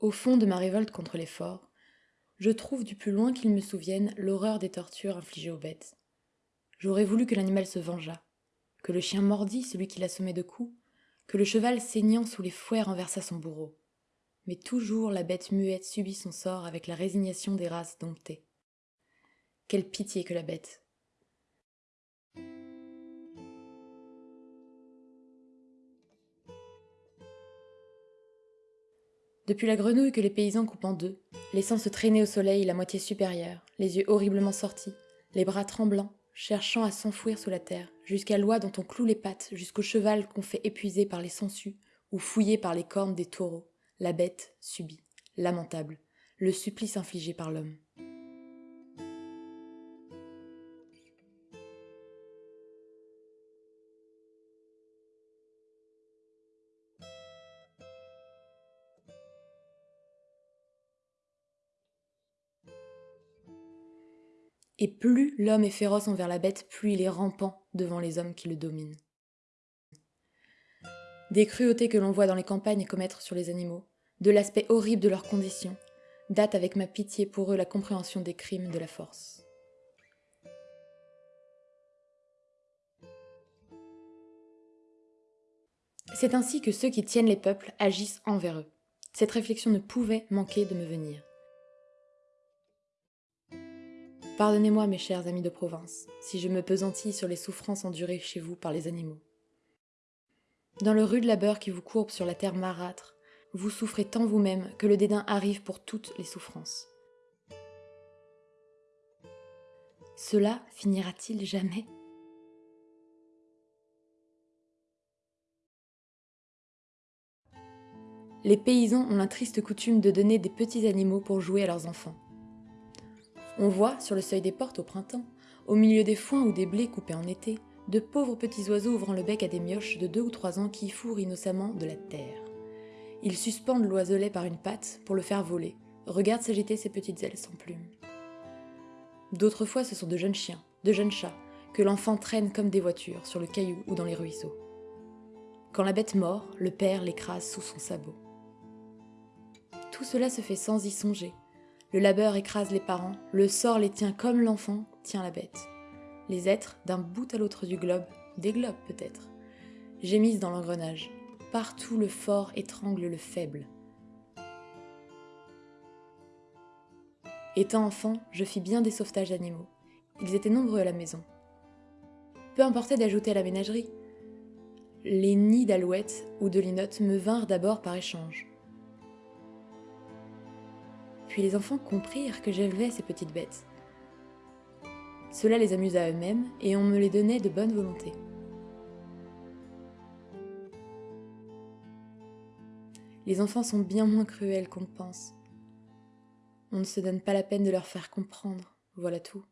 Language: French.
Au fond de ma révolte contre l'effort, je trouve du plus loin qu'il me souvienne l'horreur des tortures infligées aux bêtes. J'aurais voulu que l'animal se vengeât, que le chien mordît celui qui l'assommait de coups, que le cheval saignant sous les fouets renversât son bourreau. Mais toujours la bête muette subit son sort avec la résignation des races domptées. Quelle pitié que la bête Depuis la grenouille que les paysans coupent en deux, laissant se traîner au soleil la moitié supérieure, les yeux horriblement sortis, les bras tremblants, cherchant à s'enfouir sous la terre, jusqu'à l'oie dont on cloue les pattes, jusqu'au cheval qu'on fait épuiser par les sangsues ou fouiller par les cornes des taureaux, la bête subit, lamentable, le supplice infligé par l'homme. Et plus l'homme est féroce envers la bête, plus il est rampant devant les hommes qui le dominent. Des cruautés que l'on voit dans les campagnes commettre sur les animaux, de l'aspect horrible de leurs conditions, date avec ma pitié pour eux la compréhension des crimes de la force. C'est ainsi que ceux qui tiennent les peuples agissent envers eux. Cette réflexion ne pouvait manquer de me venir. Pardonnez-moi, mes chers amis de province, si je me pesantis sur les souffrances endurées chez vous par les animaux. Dans le rude labeur qui vous courbe sur la terre marâtre, vous souffrez tant vous-même que le dédain arrive pour toutes les souffrances. Cela finira-t-il jamais? Les paysans ont la triste coutume de donner des petits animaux pour jouer à leurs enfants. On voit, sur le seuil des portes au printemps, au milieu des foins ou des blés coupés en été, de pauvres petits oiseaux ouvrant le bec à des mioches de deux ou trois ans qui fourrent innocemment de la terre. Ils suspendent l'oiselet par une patte pour le faire voler, regardent s'agiter ses petites ailes sans plumes. D'autres fois, ce sont de jeunes chiens, de jeunes chats, que l'enfant traîne comme des voitures sur le caillou ou dans les ruisseaux. Quand la bête mord, le père l'écrase sous son sabot. Tout cela se fait sans y songer, le labeur écrase les parents, le sort les tient comme l'enfant tient la bête. Les êtres, d'un bout à l'autre du globe, des globes peut-être, gémissent dans l'engrenage. Partout le fort étrangle le faible. Étant enfant, je fis bien des sauvetages d'animaux. Ils étaient nombreux à la maison. Peu importait d'ajouter à la ménagerie. Les nids d'alouettes ou de linottes me vinrent d'abord par échange. Puis les enfants comprirent que j'élevais ces petites bêtes. Cela les amusa eux-mêmes et on me les donnait de bonne volonté. Les enfants sont bien moins cruels qu'on pense. On ne se donne pas la peine de leur faire comprendre, voilà tout.